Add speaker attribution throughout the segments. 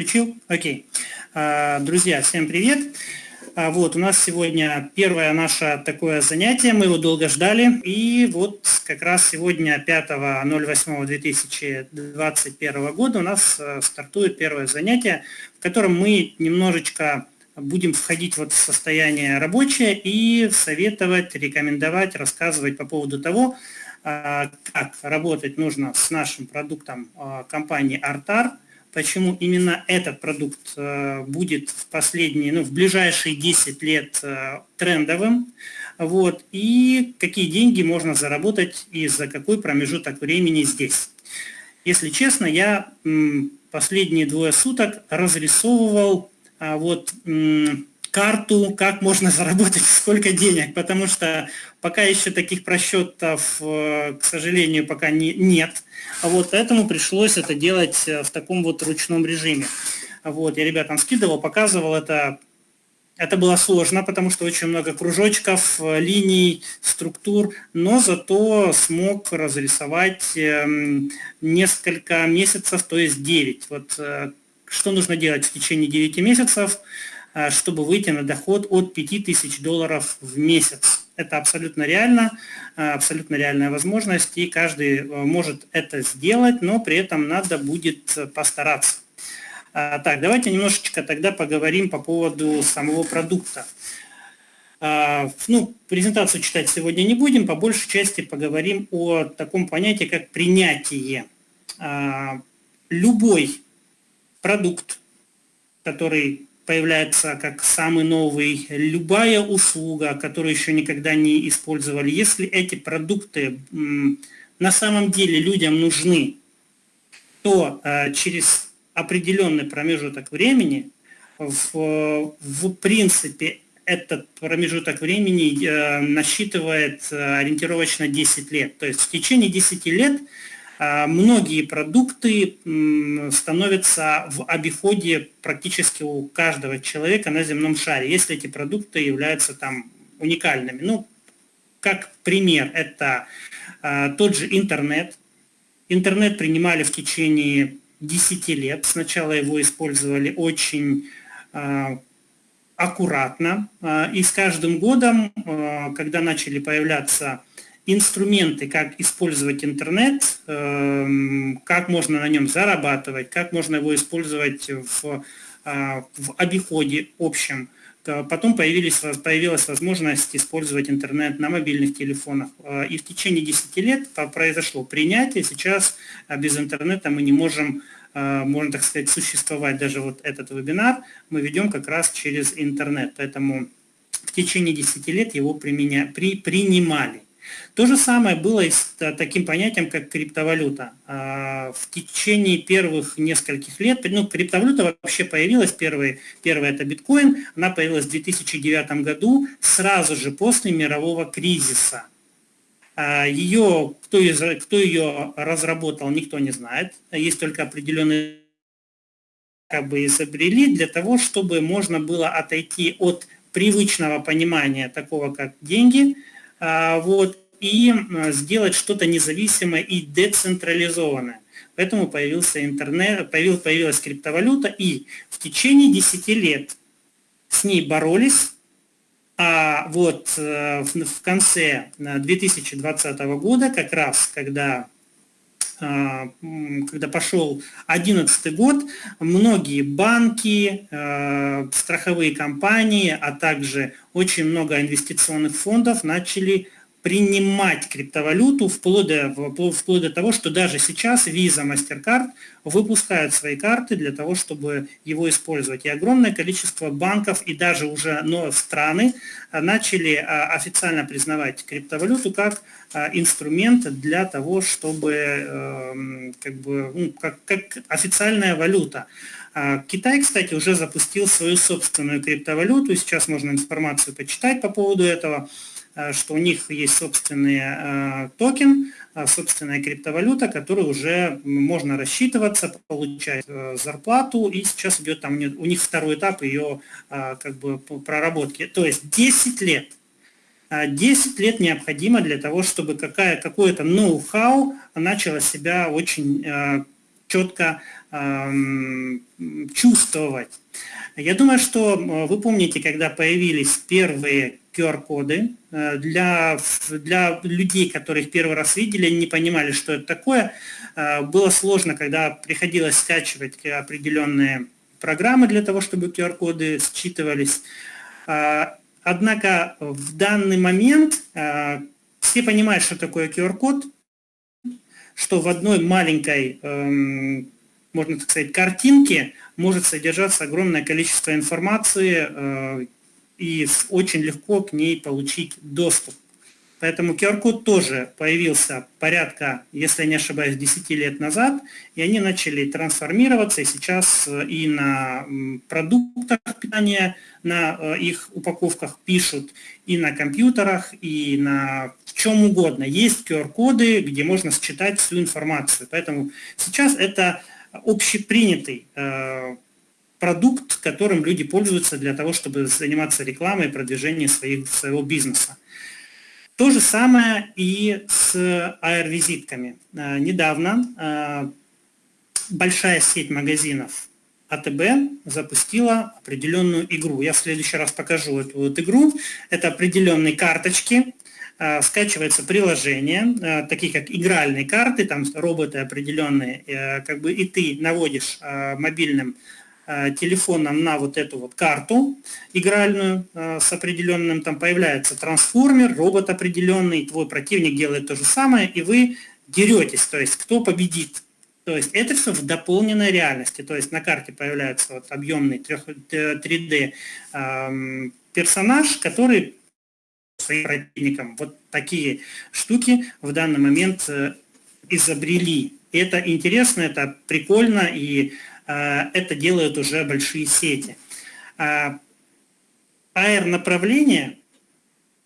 Speaker 1: Включил? Окей. А, друзья, всем привет. А, вот, у нас сегодня первое наше такое занятие, мы его долго ждали. И вот как раз сегодня, 5.08.2021 года, у нас э, стартует первое занятие, в котором мы немножечко будем входить вот в состояние рабочее и советовать, рекомендовать, рассказывать по поводу того, а, как работать нужно с нашим продуктом компании Artar – почему именно этот продукт э, будет в последние, ну, в ближайшие 10 лет э, трендовым, вот, и какие деньги можно заработать и за какой промежуток времени здесь. Если честно, я последние двое суток разрисовывал а, вот карту, как можно заработать сколько денег, потому что пока еще таких просчетов, э, к сожалению, пока не, нет. Вот, поэтому пришлось это делать э, в таком вот ручном режиме. Вот, я ребятам скидывал, показывал это. Это было сложно, потому что очень много кружочков, э, линий, структур, но зато смог разрисовать эм, несколько месяцев, то есть 9. Вот что нужно делать в течение 9 месяцев – чтобы выйти на доход от 5000 долларов в месяц. Это абсолютно реально, э, абсолютно реальная возможность, и каждый э, может это сделать, но при этом надо будет постараться. Так, давайте немножечко тогда поговорим по поводу самого продукта. Ну, презентацию читать сегодня не будем, по большей части поговорим о таком понятии, как принятие. Любой продукт, который появляется как самый новый, любая услуга, которую еще никогда не использовали, если эти продукты на самом деле людям нужны, то э, через определенный промежуток времени, в, в принципе, этот промежуток времени э, насчитывает э, ориентировочно 10 лет. То есть в течение 10 лет многие продукты становятся в обиходе практически у каждого человека на земном шаре, если эти продукты являются там уникальными. Ну, как пример, это а, тот же интернет. Интернет принимали в течение 10 лет. Сначала его использовали очень а, аккуратно. И с каждым годом, когда начали появляться инструменты, как использовать интернет, эм, как можно на нем зарабатывать, как можно его использовать в, а, в обиходе общем. Потом появились, появилась возможность использовать интернет на мобильных телефонах. Э, и в течение 10 лет произошло принятие. Сейчас а, без интернета мы не можем, э, можно так сказать, существовать. Даже вот этот вебинар мы ведем как раз через интернет. Поэтому в течение 10 лет его применя, при, принимали. То же самое было и с таким понятием, как криптовалюта. А, в течение первых нескольких лет, ну, криптовалюта вообще появилась, первый, первый это биткоин, она появилась в 2009 году, сразу же после мирового кризиса. А, ее, кто, из, кто ее разработал, никто не знает. Есть только определенные как бы изобрели для того, чтобы можно было отойти от привычного понимания такого, как деньги, вот, и сделать что-то независимое и децентрализованное. Поэтому появился интернет, появилась, криптовалюта, и в течение 10 лет с ней боролись, а вот э, в конце 2020 э, года, как раз когда когда пошел 2011 год, многие банки, страховые компании, а также очень много инвестиционных фондов начали принимать криптовалюту вплоть до, вплоть до того, что даже сейчас Visa, MasterCard выпускают свои карты для того, чтобы его использовать. И огромное количество банков и даже уже но страны а, начали а, официально признавать криптовалюту как а, инструмент для того, чтобы эм, как бы, ну, как, как официальная валюта. Китай, кстати, уже запустил свою собственную криптовалюту, сейчас можно информацию почитать по поводу этого. Э, что у них есть собственный э, токен, э, собственная криптовалюта, которую уже можно рассчитываться, получать зарплату, и сейчас идет там у них второй этап ее как бы проработки. То есть 10 лет. 10 лет необходимо для того, чтобы какое-то ноу-хау начало себя очень четко чувствовать. Я думаю, что вы помните, когда появились первые QR-коды, э, для, для людей, которые их первый раз видели, не понимали, что это такое. Э, было сложно, когда приходилось скачивать определенные программы для того, чтобы QR-коды считывались. Э, однако в данный момент все понимают, что такое QR-код, что в одной маленькой эм, можно так сказать, картинки может содержаться огромное количество информации, э, и очень легко к ней получить доступ. Поэтому QR-код тоже появился порядка, если не ошибаюсь, 10 лет назад, и они начали трансформироваться, и сейчас э, и на продуктах питания, на э, их упаковках пишут, и на компьютерах, и на чем угодно. Есть QR-коды, где можно считать всю информацию. Поэтому сейчас это общепринятый э, продукт, которым люди пользуются для того, чтобы заниматься рекламой и продвижением своих, своего бизнеса. То же самое и с AR-визитками. Э, недавно э, большая сеть магазинов АТБ запустила определенную игру. Я в следующий раз покажу эту вот игру. Это определенные карточки, Э, скачивается приложение, э, такие как игральные карты, там роботы определенные, э, как бы и ты наводишь мобильным телефоном на вот эту вот карту игральную с определенным, там появляется трансформер, робот определенный, твой противник делает то же самое, и вы деретесь, то есть кто победит. То есть это все в дополненной реальности, то есть на карте появляется вот объемный 3D эм, персонаж, который своим противникам. Вот такие штуки в данный момент э, изобрели. Это интересно, это прикольно, и э, это делают уже большие сети. А, AR-направление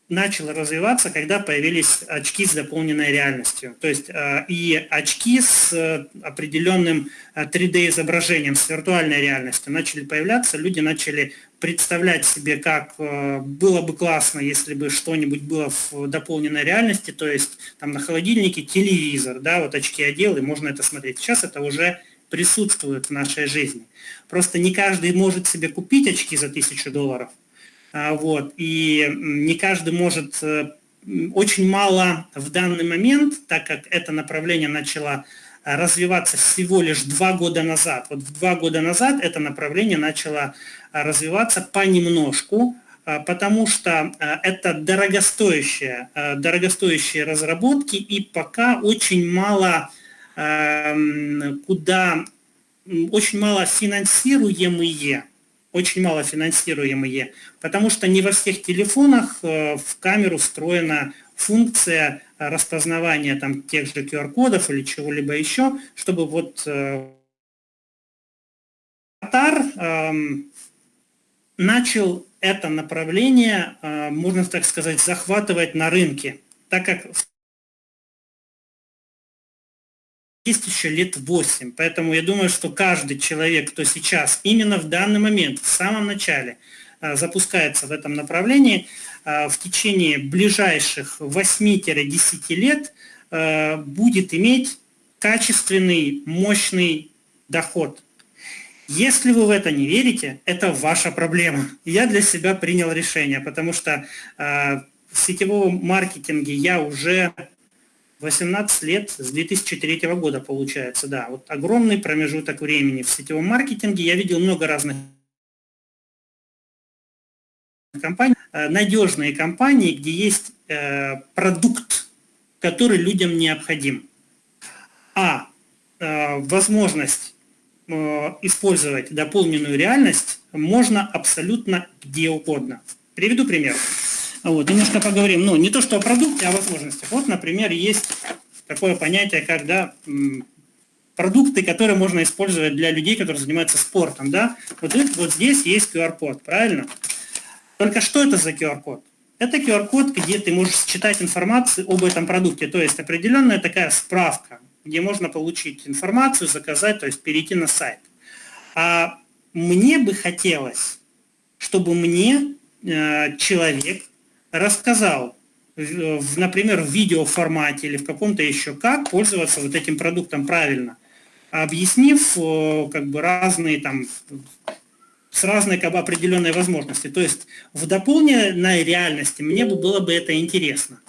Speaker 1: начало развиваться, когда появились очки с дополненной реальностью. То есть э, и очки с э, определенным 3D-изображением, э, с виртуальной реальностью начали появляться, люди начали представлять себе, как было бы классно, если бы что-нибудь было в дополненной реальности, то есть там на холодильнике телевизор, да, вот очки одел, и можно это смотреть. Сейчас это уже присутствует в нашей жизни. Просто не каждый может себе купить очки за тысячу долларов, а, вот, и не каждый может, э, очень мало в данный момент, так как это направление начало э, развиваться всего лишь два года назад. Вот два года назад это направление начало э, развиваться понемножку, потому что это дорогостоящие, дорогостоящие разработки, и пока очень мало куда, очень мало финансируемые очень мало финансируемые, потому что не во всех телефонах э, в камеру встроена функция распознавания там, тех же QR-кодов или чего-либо еще, чтобы вот э, Атар эм, начал это направление, э, можно так сказать, захватывать на рынке, так как есть еще лет 8. Поэтому я думаю, что каждый человек, кто сейчас, именно в данный момент, в самом начале, а, запускается в этом направлении, а, в течение ближайших 8-10 лет а, будет иметь качественный, мощный доход. Если вы в это не верите, это ваша проблема. Я для себя принял решение, потому что в сетевом маркетинге я уже 18 лет с 2003 года получается, да. Вот огромный промежуток времени в сетевом маркетинге. Я видел много разных компаний, э, надежные компании, где есть э, продукт, который людям необходим. А э, возможность использовать дополненную реальность можно абсолютно где угодно. Приведу пример. Вот, немножко поговорим, ну, не то что о продукте, а о возможностях. Вот, например, есть такое понятие, как да, продукты, которые можно использовать для людей, которые занимаются спортом. Да? Вот, вот здесь есть QR-код, правильно? Только что это за QR-код? Это QR-код, где ты можешь читать информацию об этом продукте, то есть определенная такая справка, где можно получить информацию, заказать, то есть перейти на сайт. А мне бы хотелось, чтобы мне э, человек рассказал, например, в видеоформате или в каком-то еще, как пользоваться вот этим продуктом правильно. объяснив как бы разные там с разной как бы, определенной возможности. То есть в дополненной реальности мне бы было бы это интересно.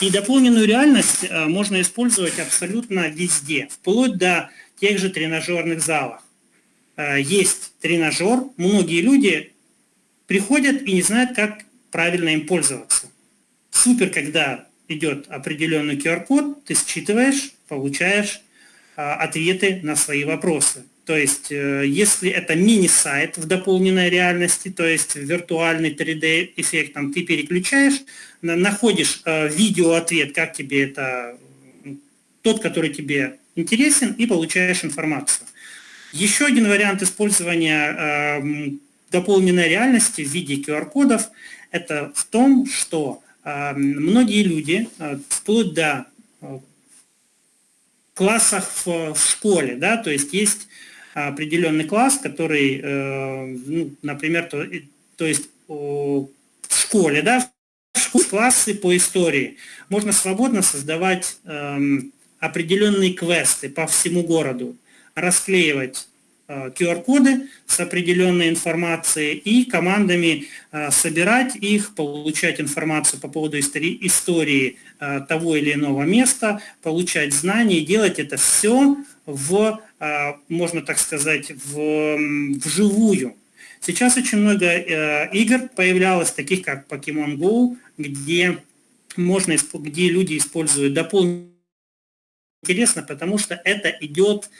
Speaker 1: И дополненную реальность э, можно использовать абсолютно везде, вплоть до тех же тренажерных залов. Э, есть тренажер, многие люди приходят и не знают, как правильно им пользоваться. Супер, когда идет определенный QR-код, ты считываешь, получаешь э, ответы на свои вопросы. То есть, э, если это мини-сайт в дополненной реальности, то есть виртуальный 3D-эффект, там ты переключаешь, находишь э, видео-ответ, как тебе это, тот, который тебе интересен, и получаешь информацию. Еще один вариант использования э, дополненной реальности в виде QR-кодов – это в том, что многие люди, вплоть до классах в, в школе, да, то есть есть определенный класс, который, э, ну, например, то, то есть в школе, да, в школе классы по истории, можно свободно создавать эм, определенные квесты по всему городу, расклеивать QR-коды э, с определенной информацией и командами э, собирать их, получать информацию по поводу истории, истории того или иного места, получать знания, делать это все в, можно так сказать, в, вживую. Сейчас очень много э, игр появлялось, таких как Pokemon Go, где, можно, где люди используют дополнительные интересно, потому что это идет,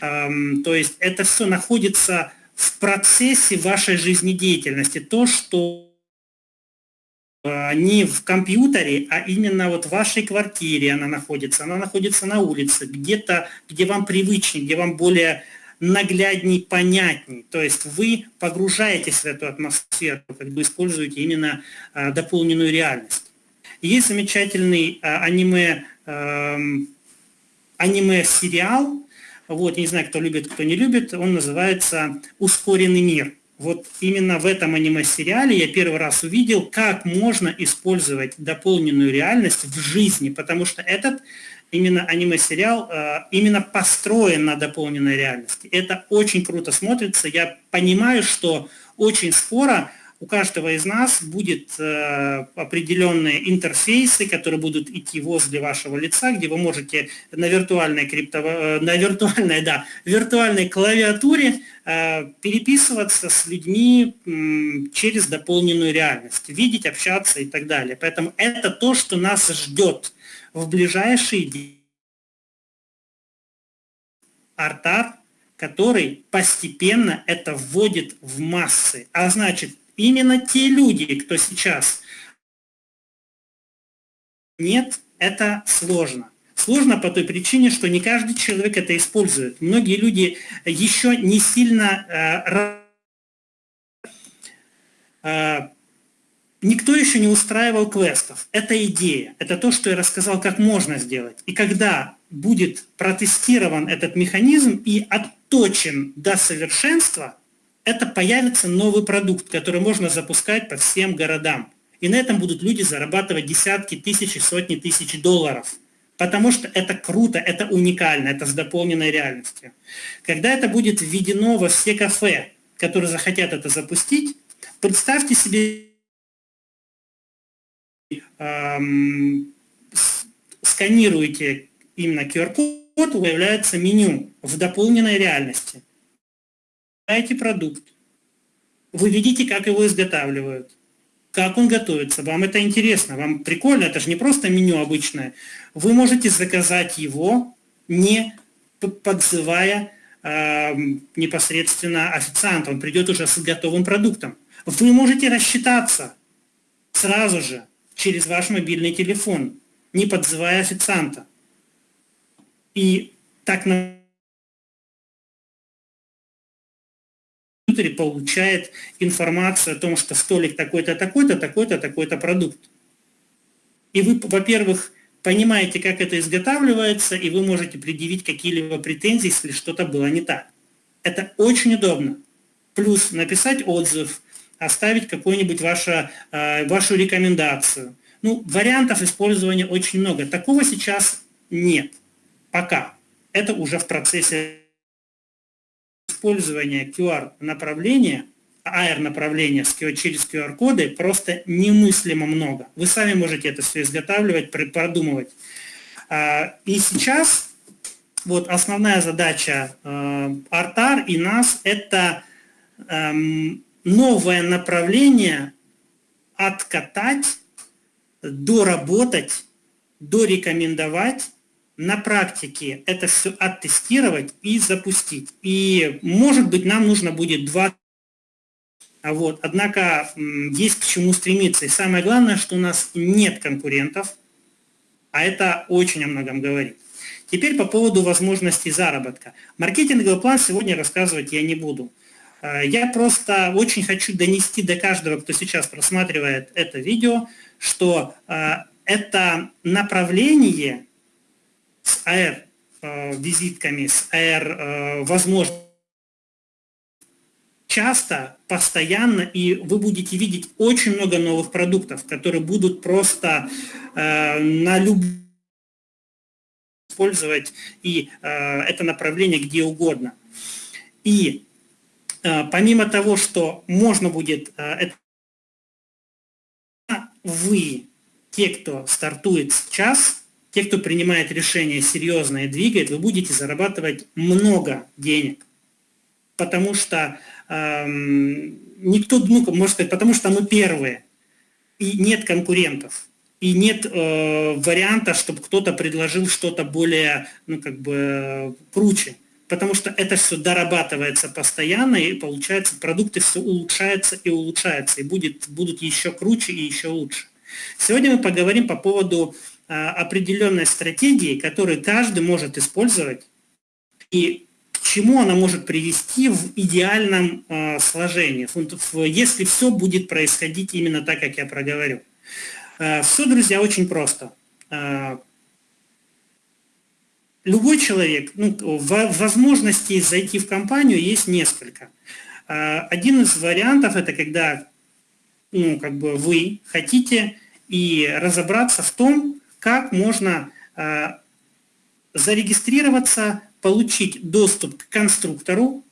Speaker 1: то есть это все находится в процессе вашей жизнедеятельности. То, что Э, не в компьютере, а именно вот в вашей квартире она находится. Она находится на улице, где-то, где вам привычнее, где вам более наглядней, понятней. То есть вы погружаетесь в эту атмосферу, как бы используете именно а, дополненную реальность. Есть замечательный а, аниме, а, аниме-сериал, вот, не знаю, кто любит, кто не любит, он называется «Ускоренный мир». Вот именно в этом аниме-сериале я первый раз увидел, как можно использовать дополненную реальность в жизни, потому что этот именно аниме-сериал э, именно построен на дополненной реальности. Это очень круто смотрится. Я понимаю, что очень скоро у каждого из нас будет э, определенные интерфейсы, которые будут идти возле вашего лица, где вы можете на виртуальной, крипто, э, на виртуальной, да, виртуальной клавиатуре э, переписываться с людьми через дополненную реальность, видеть, общаться и так далее. Поэтому это то, что нас ждет в ближайшие дни. Артар, который постепенно это вводит в массы. А значит, именно те люди, кто сейчас нет, это сложно. Сложно по той причине, что не каждый человек это использует. Многие люди еще не сильно... Э, э, никто еще не устраивал квестов. Это идея. Это то, что я рассказал, как можно сделать. И когда будет протестирован этот механизм и отточен до совершенства, это появится новый продукт, который можно запускать по всем городам. И на этом будут люди зарабатывать десятки тысяч и сотни тысяч долларов. Потому что это круто, это уникально, это с дополненной реальностью. Когда это будет введено во все кафе, которые захотят это запустить, представьте себе эм, сканируете именно QR-код, появляется меню в дополненной реальности покупаете продукт, вы видите, как его изготавливают, как он готовится, вам это интересно, вам прикольно, это же не просто меню обычное. Вы можете заказать его, не подзывая э, непосредственно официанта, он придет уже с готовым продуктом. Вы можете рассчитаться сразу же через ваш мобильный телефон, не подзывая официанта. И так на компьютере получает информацию о том, что столик такой-то, такой-то, такой-то, такой-то продукт. И вы, во-первых, понимаете, как это изготавливается, и вы можете предъявить какие-либо претензии, если что-то было не так. Это очень удобно. Плюс написать отзыв, оставить какую-нибудь вашу, э, вашу рекомендацию. Ну, вариантов использования очень много. Такого сейчас нет. Пока. Это уже в процессе использования QR-направления, AR-направления через QR-коды просто немыслимо много. Вы сами можете это все изготавливать, продумывать. А, и сейчас вот основная задача Артар и нас – это эм, новое направление откатать, доработать, дорекомендовать, на практике это все оттестировать и запустить. И, может быть, нам нужно будет два вот. Однако есть к чему стремиться. И самое главное, что у нас нет конкурентов, а это очень о многом говорит. Теперь по поводу возможностей заработка. Маркетинговый план сегодня рассказывать я не буду. Э, я просто очень хочу донести до каждого, кто сейчас просматривает это видео, что э, это направление AR-визитками, э, с AR-возможностями, часто, постоянно, и вы будете видеть очень много новых продуктов, которые будут просто на любой использовать и это направление где угодно. И Э, помимо того, что можно будет, э, вы, те, кто стартует сейчас, те, кто принимает решение серьезное и двигает, вы будете зарабатывать много денег. Потому что эм, никто, ну, можно сказать, потому что мы первые. И нет конкурентов. И нет э, варианта, чтобы кто-то предложил что-то более, ну, как бы, круче потому что это все дорабатывается постоянно, и получается, продукты все улучшаются и улучшаются, и будет, будут еще круче и еще лучше. Сегодня мы поговорим по поводу определенной стратегии, которую каждый может использовать, и к чему она может привести в идеальном а, сложении, если все будет происходить именно так, как я проговорю. А, все, друзья, очень просто. А, любой человек, ну, возможностей зайти в компанию есть несколько. А, один из вариантов это когда ну, как бы вы хотите и разобраться в том, как можно а, зарегистрироваться, получить доступ к конструктору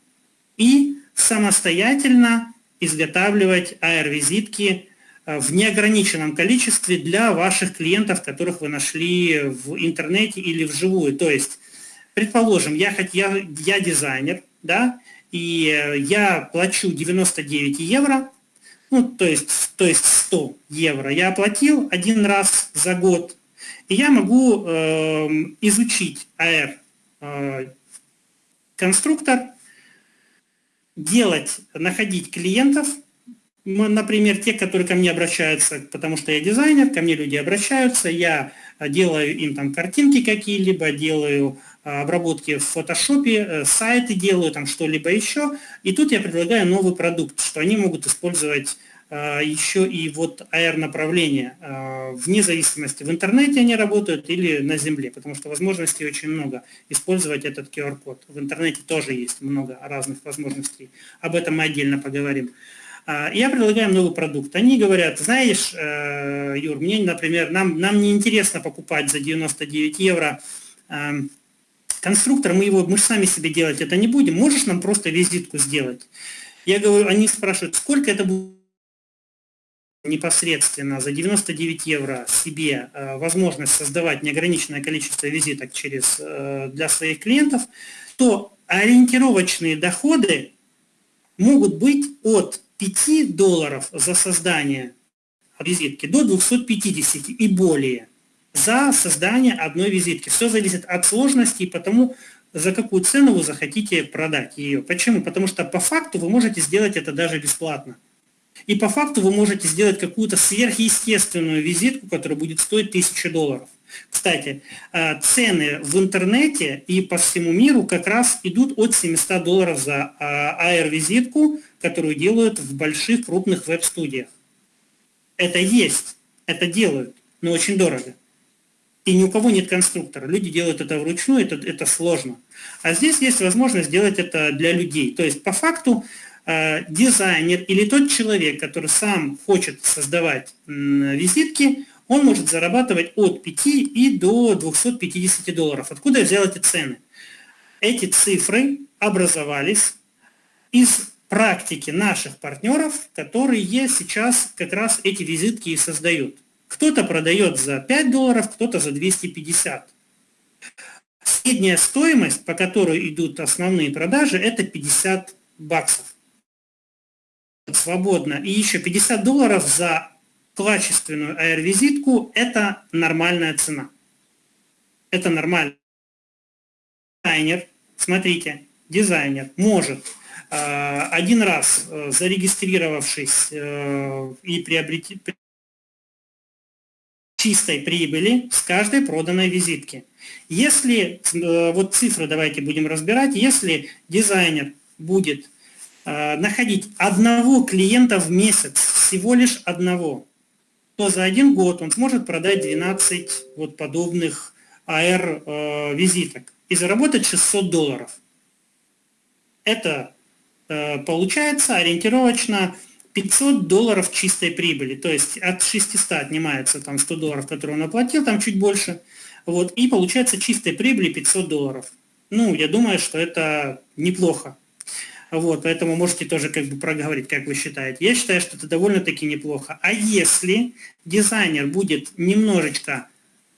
Speaker 1: и самостоятельно изготавливать AR-визитки Э, в неограниченном количестве для ваших клиентов, которых вы нашли в интернете или вживую. То есть, предположим, я, я, я дизайнер, да, и э, я плачу 99 евро, ну, то есть, то есть 100 евро я оплатил один раз за год, и я могу э, изучить AR э, делать, находить клиентов, например, те, которые ко мне обращаются, потому что я дизайнер, ко мне люди обращаются, я делаю им там картинки какие-либо, делаю а, обработки в фотошопе, э, сайты делаю, там что-либо еще. И тут я предлагаю новый продукт, что они могут использовать еще и вот AR-направление, а, вне зависимости, в интернете они работают или на земле, потому что возможностей очень много использовать этот QR-код. В интернете тоже есть много разных возможностей. Об этом мы отдельно поговорим. А, я предлагаю новый продукт. Они говорят, знаешь, э, Юр, мне, например, нам, нам не интересно покупать за 99 евро конструктор, мы его, мы же сами себе делать это не будем, можешь нам просто визитку сделать? Я говорю, они спрашивают, сколько это будет непосредственно за 99 евро себе э, возможность создавать неограниченное количество визиток через, для своих клиентов, то ориентировочные доходы могут быть от 5 долларов за создание визитки до 250 и более за создание одной визитки. Все зависит от сложности и потому, за какую цену вы захотите продать ее. Почему? Потому что по факту вы можете сделать это даже бесплатно. И по факту вы можете сделать какую-то сверхъестественную визитку, которая будет стоить 1000 долларов. Кстати, э, цены в интернете и по всему миру как раз идут от 700 долларов за AR-визитку, э, которую делают в больших крупных веб-студиях. Это есть, это делают, но очень дорого. И ни у кого нет конструктора. Люди делают это вручную, это, это сложно. А здесь есть возможность сделать это для людей. То есть по факту дизайнер или тот человек, который сам хочет создавать э, визитки, он может зарабатывать от 5 и до 250 долларов. Откуда я взял эти цены? Эти цифры образовались из практики наших партнеров, которые сейчас как раз эти визитки и создают. Кто-то продает за 5 долларов, кто-то за 250. Средняя стоимость, по которой идут основные продажи, это 50 баксов. Свободно. И еще 50 долларов за качественную AR-визитку – это нормальная цена. Это нормально. Дизайнер, смотрите, дизайнер может э, один раз э, зарегистрировавшись э, и приобрети чистой прибыли с каждой проданной визитки. Если, вот цифры давайте будем разбирать, если дизайнер будет находить одного клиента в месяц, всего лишь одного, то за один год он сможет продать 12 вот подобных AR-визиток и заработать 600 долларов. Это э, получается ориентировочно 500 долларов чистой прибыли, то есть от 600 отнимается там 100 долларов, которые он оплатил, там чуть больше, вот, и получается чистой прибыли 500 долларов. Ну, я думаю, что это неплохо. Вот, поэтому можете тоже как бы проговорить, как вы считаете. Я считаю, что это довольно-таки неплохо. А если дизайнер будет немножечко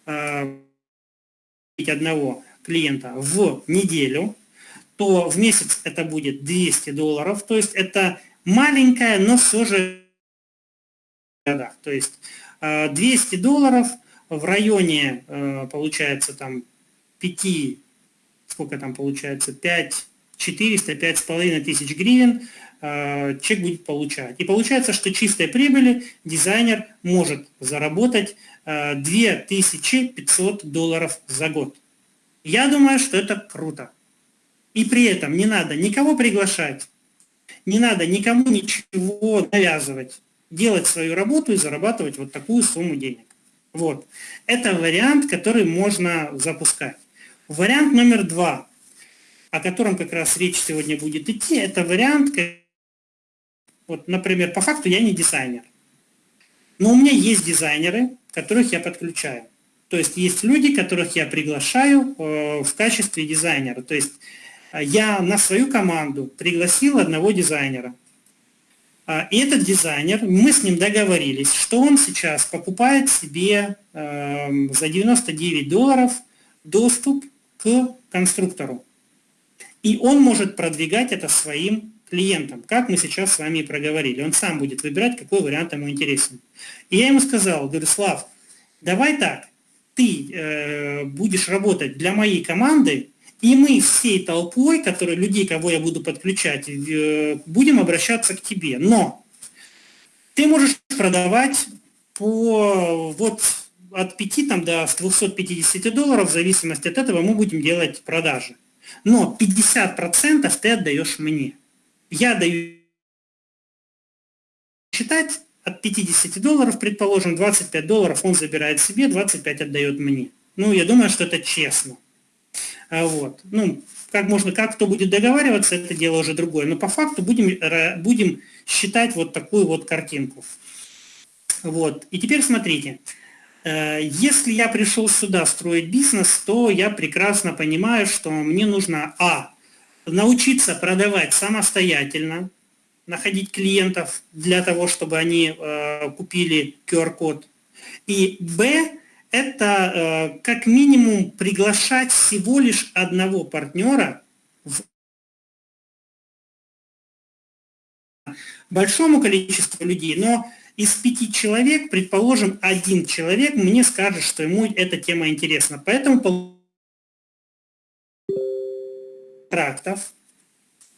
Speaker 1: э, одного клиента в неделю, то в месяц это будет 200 долларов, то есть это маленькая, но все же то есть 200 э, долларов в районе, э, получается, там 5, сколько там получается, 5, 400, 5,5 тысяч гривен э, человек будет получать. И получается, что чистой прибыли дизайнер может заработать 2500 долларов за год. Я думаю, что это круто. И при этом не надо никого приглашать, не надо никому ничего навязывать. Делать свою работу и зарабатывать вот такую сумму денег. Вот. Это вариант, который можно запускать. Вариант номер два, о котором как раз речь сегодня будет идти, это вариант, вот, например, по факту я не дизайнер. Но у меня есть дизайнеры, которых я подключаю. То есть есть люди, которых я приглашаю э, в качестве дизайнера. То есть э, я на свою команду пригласил одного дизайнера. А, и этот дизайнер, мы с ним договорились, что он сейчас покупает себе эм, за 99 долларов доступ к конструктору. И он может продвигать это своим клиентам, как мы сейчас с вами и проговорили. Он сам будет выбирать, какой вариант ему интересен. И я ему сказал, говорю, Слав, давай так, ты э, будешь работать для моей команды, и мы всей толпой, которые, людей, кого я буду подключать, э, будем обращаться к тебе. Но ты можешь продавать по вот от 5 там, до 250 долларов, в зависимости от этого мы будем делать продажи. Но 50% ты отдаешь мне. Я даю считать от 50 долларов, предположим, 25 долларов он забирает себе, 25 отдает мне. Ну, я думаю, что это честно. А вот. Ну, как можно, как кто будет договариваться, это дело уже другое. Но по факту будем, будем считать вот такую вот картинку. Вот. И теперь смотрите. Э, если я пришел сюда строить бизнес, то я прекрасно понимаю, что мне нужно, а, научиться продавать самостоятельно, находить клиентов для того, чтобы они э, купили QR-код. И Б – это э, как минимум приглашать всего лишь одного партнера в большому количеству людей, но из пяти человек, предположим, один человек мне скажет, что ему эта тема интересна. Поэтому контрактов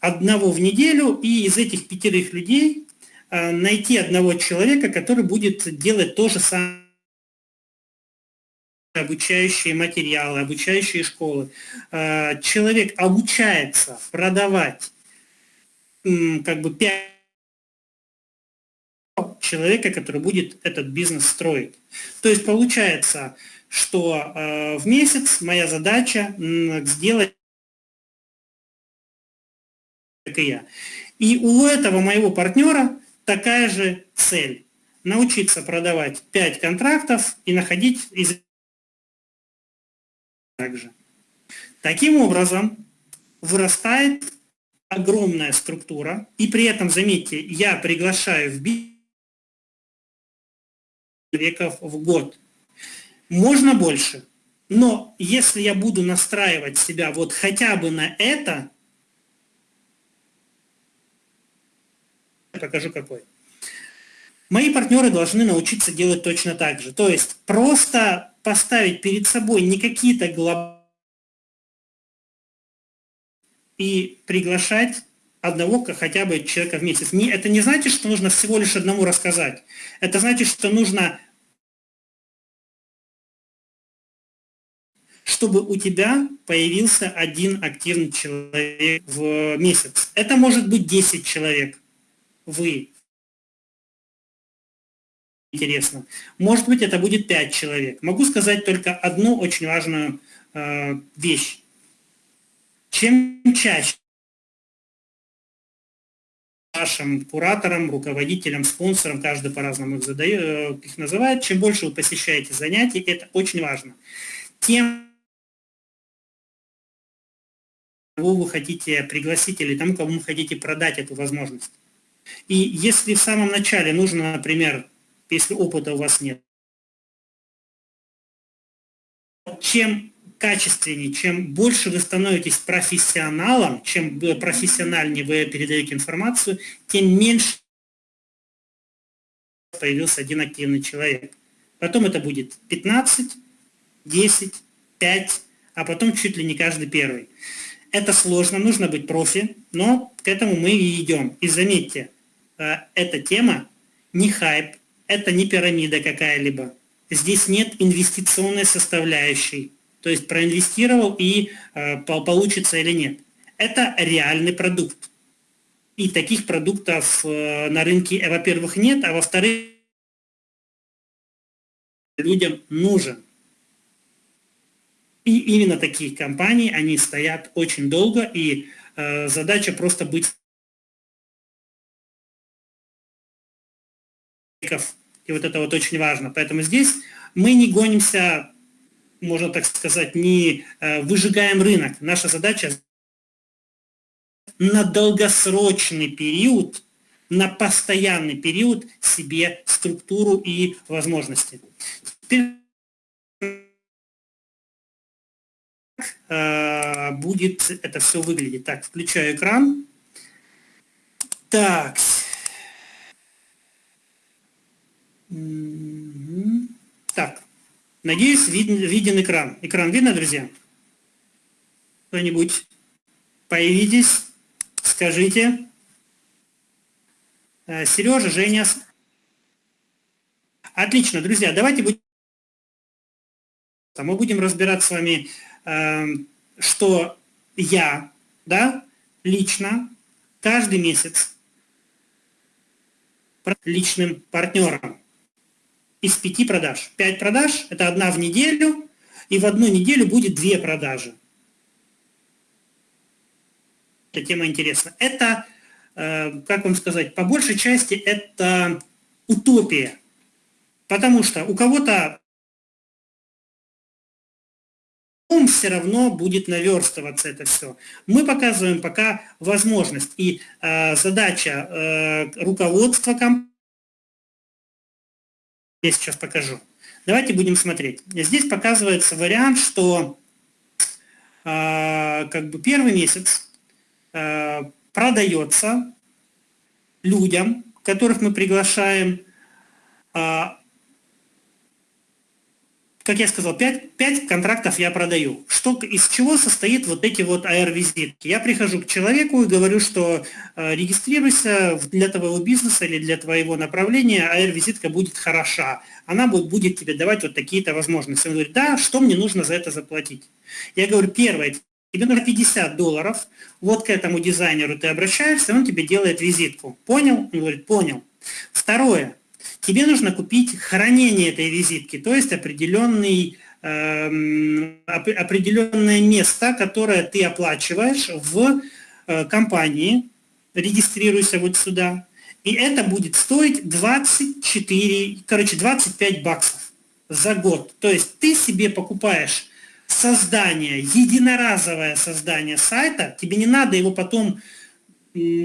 Speaker 1: одного в неделю, и из этих пятерых людей э, найти одного человека, который будет делать то же самое обучающие материалы, обучающие школы. Э, человек обучается продавать как бы 5 человека, который будет этот бизнес строить. То есть получается, что э, в месяц моя задача сделать как и я. И у этого моего партнера такая же цель. Научиться продавать 5 контрактов и находить из также. Таким образом, вырастает огромная структура, и при этом, заметьте, я приглашаю в бизнес человеков в год. Можно больше, но если я буду настраивать себя вот хотя бы на это, покажу какой. Мои партнеры должны научиться делать точно так же. То есть просто поставить перед собой не какие-то глобальные и приглашать одного хотя бы человека в месяц. Не, это не значит, что нужно всего лишь одному рассказать. Это значит, что нужно, чтобы у тебя появился один активный человек в месяц. Это может быть 10 человек. Вы. Интересно. Может быть, это будет 5 человек. Могу сказать только одну очень важную э, вещь. Чем чаще нашим кураторам, руководителям, спонсорам, каждый по-разному их, задает, э, их называет, чем больше вы посещаете занятий, это очень важно, тем кого вы хотите пригласить или тому, кому вы хотите продать эту возможность. И если в самом начале нужно, например, если опыта у вас нет, чем качественнее, чем больше вы становитесь профессионалом, чем профессиональнее вы передаете информацию, тем меньше появился один активный человек. Потом это будет 15, 10, 5, а потом чуть ли не каждый первый. Это сложно, нужно быть профи, но к этому мы и идем. И заметьте, э, эта тема не хайп, это не пирамида какая-либо. Здесь нет инвестиционной составляющей то есть проинвестировал и э, получится или нет. Это реальный продукт. И таких продуктов э, на рынке, э, во-первых, нет, а во-вторых, людям нужен. И именно такие компании, они стоят очень долго, и э, задача просто быть и вот это вот очень важно. Поэтому здесь мы не гонимся можно так сказать, не э, выжигаем рынок. Наша задача на долгосрочный период, на постоянный период себе структуру и возможности. Теперь э, будет это все выглядеть. Так, включаю экран. Так. Так. Надеюсь, виден, виден экран. Экран видно, друзья? Кто-нибудь? Появитесь, скажите. Э, Сережа, Женя. Отлично, друзья, давайте будем... Мы будем разбирать с вами, эм, что я, да, лично, каждый месяц личным партнером из пяти продаж. Пять продаж – это одна в неделю, и в одну неделю будет две продажи. Эта тема интересна. Это, э, как вам сказать, по большей части это утопия. Потому что у кого-то он все равно будет наверстываться это все. Мы показываем пока возможность. И э, задача э, руководства компании я сейчас покажу. Давайте будем смотреть. Здесь показывается вариант, что э, как бы первый месяц э, продается людям, которых мы приглашаем, э, как я сказал, 5, 5 контрактов я продаю. Что, из чего состоит вот эти вот AR-визитки? Я прихожу к человеку и говорю, что э, регистрируйся для твоего бизнеса или для твоего направления, AR-визитка будет хороша. Она будет, будет тебе давать вот такие-то возможности. Он говорит, да, что мне нужно за это заплатить? Я говорю, первое, тебе нужно 50 долларов, вот к этому дизайнеру ты обращаешься, он тебе делает визитку. Понял? Он говорит, понял. Второе, тебе нужно купить хранение этой визитки, то есть определенный, э, определенное место, которое ты оплачиваешь в э, компании, регистрируйся вот сюда, и это будет стоить 24, короче, 25 баксов за год. То есть ты себе покупаешь создание, единоразовое создание сайта, тебе не надо его потом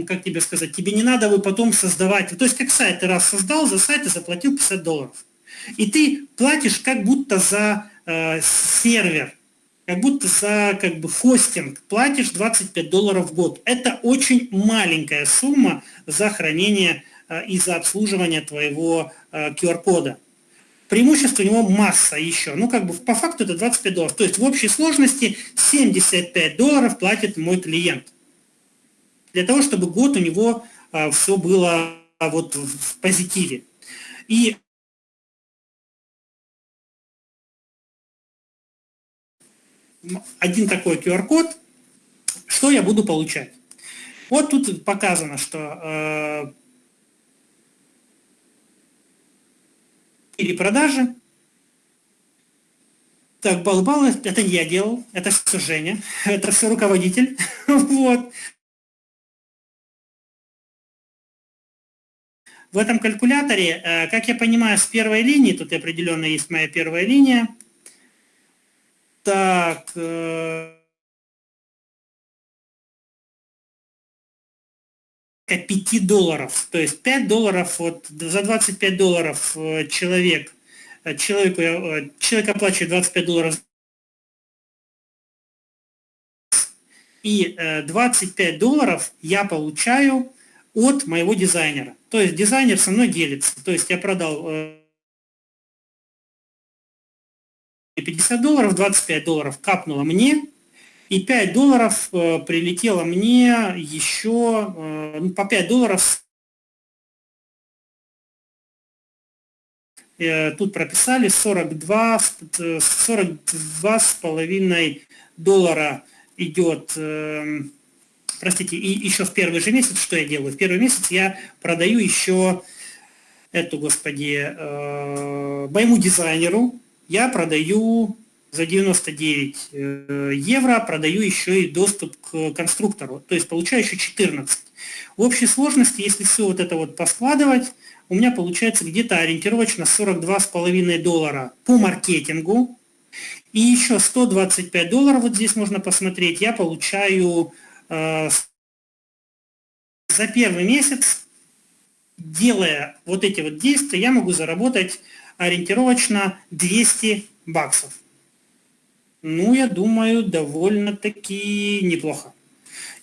Speaker 1: как тебе сказать, тебе не надо вы потом создавать, то есть как сайт ты раз создал, за сайт ты заплатил 50 долларов. И ты платишь как будто за э, сервер, как будто за как бы хостинг платишь 25 долларов в год. Это очень маленькая сумма за хранение э, и за обслуживание твоего э, QR-кода. Преимуществ у него масса еще. Ну, как бы по факту это 25 долларов. То есть в общей сложности 75 долларов платит мой клиент. Для того, чтобы год у него а, все было а, вот в позитиве. И один такой QR-код, что я буду получать. Вот тут показано, что э, или продажи. Так, балл-баллы, это не я делал, это все Женя, это все руководитель. вот. В этом калькуляторе, э, как я понимаю, с первой линии, тут определенно есть моя первая линия, так, 5 э, долларов. То есть 5 долларов, вот за 25 долларов э, человек, человеку, человек оплачивает 25 долларов и 25 долларов я получаю от моего дизайнера. То есть дизайнер со мной делится. То есть я продал 50 долларов, 25 долларов капнуло мне, и 5 долларов э, прилетело мне еще, э, ну, по 5 долларов э, тут прописали 42, 42 с половиной доллара идет, э, простите, и еще в первый же месяц, что я делаю? В первый месяц я продаю еще эту, господи, э, моему дизайнеру, я продаю за 99 э, евро, продаю еще и доступ к конструктору, то есть получаю еще 14. В общей сложности, если все вот это вот поскладывать, у меня получается где-то ориентировочно 42,5 доллара по маркетингу. И еще 125 долларов, вот здесь можно посмотреть, я получаю за первый месяц, делая вот эти вот действия, я могу заработать ориентировочно 200 баксов. Ну, я думаю, довольно-таки неплохо.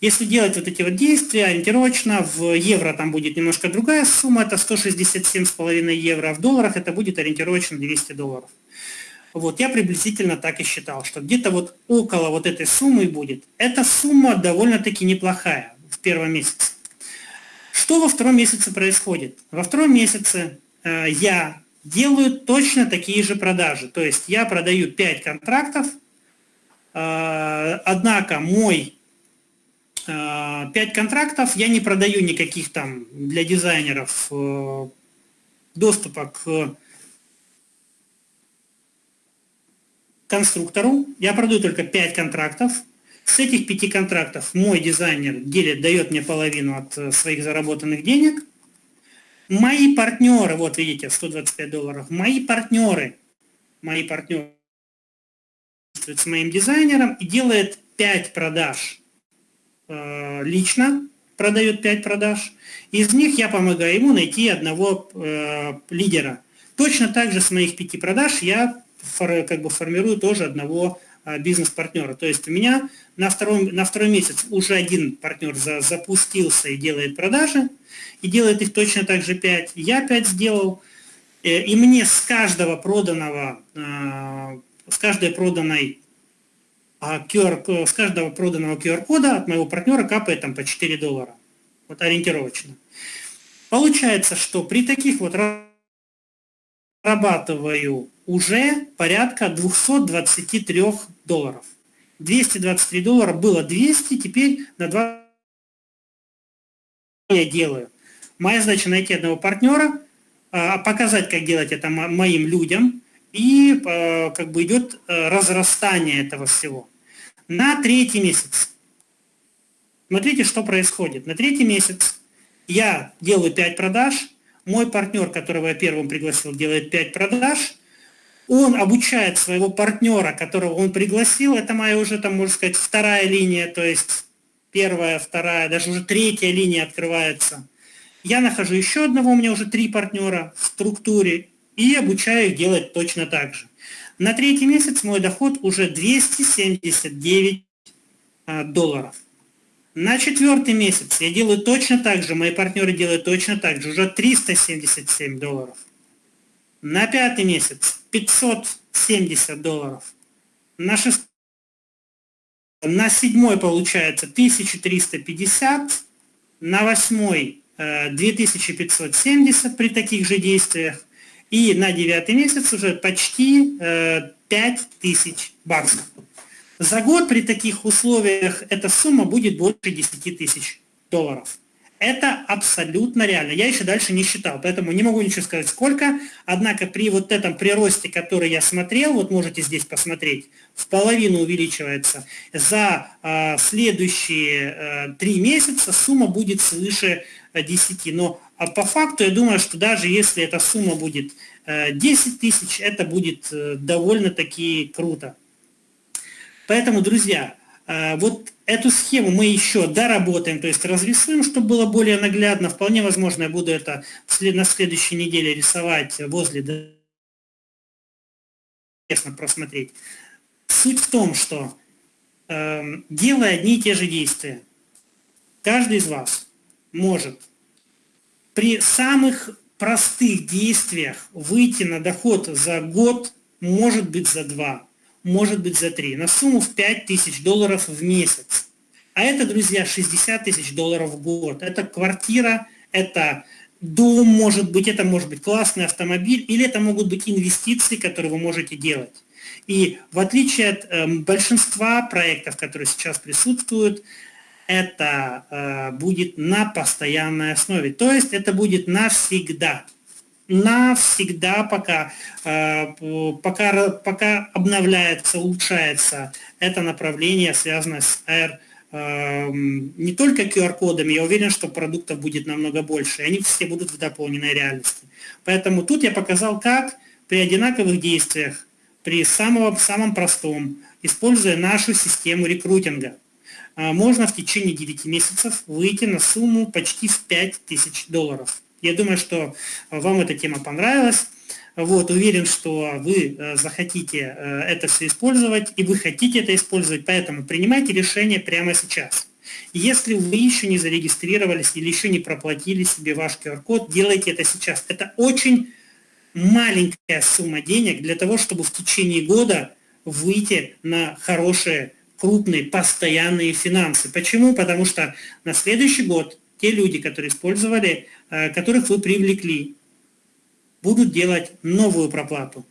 Speaker 1: Если делать вот эти вот действия ориентировочно, в евро там будет немножко другая сумма, это 167,5 евро, а в долларах это будет ориентировочно 200 долларов. Вот, я приблизительно так и считал, что где-то вот около вот этой суммы будет. Эта сумма довольно-таки неплохая в первом месяце. Что во втором месяце происходит? Во втором месяце э, я делают точно такие же продажи. То есть я продаю 5 контрактов, э, однако мой 5 э, контрактов, я не продаю никаких там для дизайнеров э, доступа к конструктору. Я продаю только 5 контрактов. С этих 5 контрактов мой дизайнер делит, дает мне половину от своих заработанных денег – Мои партнеры, вот видите, 125 долларов, мои партнеры, мои партнеры с моим дизайнером и делает 5 продаж э, лично, продает 5 продаж. Из них я помогаю ему найти одного э, лидера. Точно так же с моих 5 продаж я как бы формирую тоже одного э, бизнес-партнера. То есть у меня на второй, на второй месяц уже один партнер за, запустился и делает продажи, и делает их точно так же 5. Я 5 сделал, э, и мне с каждого проданного, э, с каждой проданной QR, а, с каждого проданного QR-кода от моего партнера капает там по 4 доллара. Вот ориентировочно. Получается, что при таких вот зарабатываю уже порядка 223 долларов. 223 доллара было 200, теперь на 2 я делаю. Моя задача найти одного партнера, а, показать, как делать это моим людям, и а, как бы идет э, разрастание этого всего. На третий месяц. Смотрите, что происходит. На третий месяц я делаю 5 продаж, мой партнер, которого я первым пригласил, делает 5 продаж, он обучает своего партнера, которого он пригласил, это моя уже, там, можно сказать, вторая линия, то есть первая, вторая, даже уже третья линия открывается. Я нахожу еще одного, у меня уже три партнера в структуре, и обучаю их делать точно так же. На третий месяц мой доход уже 279 а, долларов. На четвертый месяц я делаю точно так же, мои партнеры делают точно так же, уже 377 долларов. На пятый месяц 570 долларов. На, шест... на седьмой получается 1350, на восьмой 2570 э, при таких же действиях, и на девятый месяц уже почти 5000 э, баксов. За год при таких условиях эта сумма будет больше 10 тысяч долларов. Это абсолютно реально. Я еще дальше не считал, поэтому не могу ничего сказать сколько. Однако при вот этом приросте, который я смотрел, вот можете здесь посмотреть, в половину увеличивается. За э, следующие э, месяца сумма будет свыше 10. Э, Но а по факту я думаю, что даже если эта сумма будет э, 10 тысяч, это будет э, довольно-таки круто. Поэтому, друзья, э, вот эту схему мы еще доработаем, то есть разрисуем, чтобы было более наглядно. Вполне возможно, я буду это на следующей неделе рисовать возле интересно просмотреть. Суть в том, что э, делая одни и те же действия, каждый из вас может при самых простых действиях выйти на доход за год, может быть за два, может быть за три, на сумму в 5 тысяч долларов в месяц. А это, друзья, 60 тысяч долларов в год. Это квартира, это дом, может быть, это может быть классный автомобиль, или это могут быть инвестиции, которые вы можете делать. И в отличие от э, большинства проектов, которые сейчас присутствуют, это э, будет на постоянной основе. То есть это будет навсегда навсегда, пока, э, пока, пока обновляется, улучшается это направление, связанное с R, эм, не только QR-кодами, я уверен, что продуктов будет намного больше, и они все будут в дополненной реальности. Поэтому тут я показал, как при одинаковых действиях, при самом, самом простом, используя нашу систему рекрутинга, э, можно в течение 9 месяцев выйти на сумму почти в 5000 долларов. Я думаю, что вам эта тема понравилась. Вот, уверен, что вы э, захотите э, это все использовать, и вы хотите это использовать, поэтому принимайте решение прямо сейчас. Если вы еще не зарегистрировались или еще не проплатили себе ваш QR-код, делайте это сейчас. Это очень маленькая сумма денег для того, чтобы в течение года выйти на хорошие, крупные, постоянные финансы. Почему? Потому что на следующий год те люди, которые использовали которых вы привлекли, будут делать новую проплату.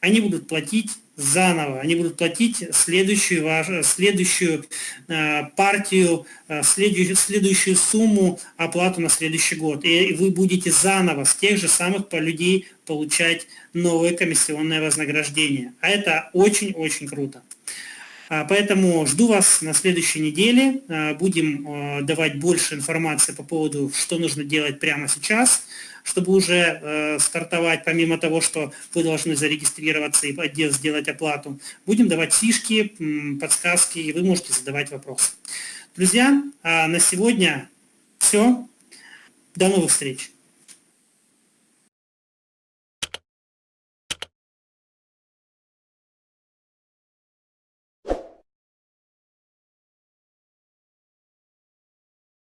Speaker 1: Они будут платить заново, они будут платить следующую, следующую э, партию, э, следующую, следующую сумму оплату на следующий год. И вы будете заново с тех же самых людей получать новое комиссионное вознаграждение. А это очень-очень круто. А, поэтому жду вас на следующей неделе. А, будем а, давать больше информации по поводу, что нужно делать прямо сейчас, чтобы уже стартовать, помимо того, что вы должны зарегистрироваться и сделать оплату. Будем давать фишки, подсказки, и вы можете задавать вопросы. Друзья, на сегодня все. До новых встреч!